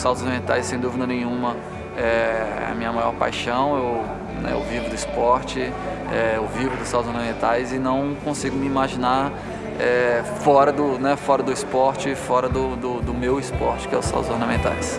saltos ornamentais, sem dúvida nenhuma, é a minha maior paixão. Eu, né, eu vivo do esporte, é, eu vivo dos saltos ornamentais e não consigo me imaginar é, fora, do, né, fora do esporte, fora do, do, do meu esporte, que é os saltos ornamentais.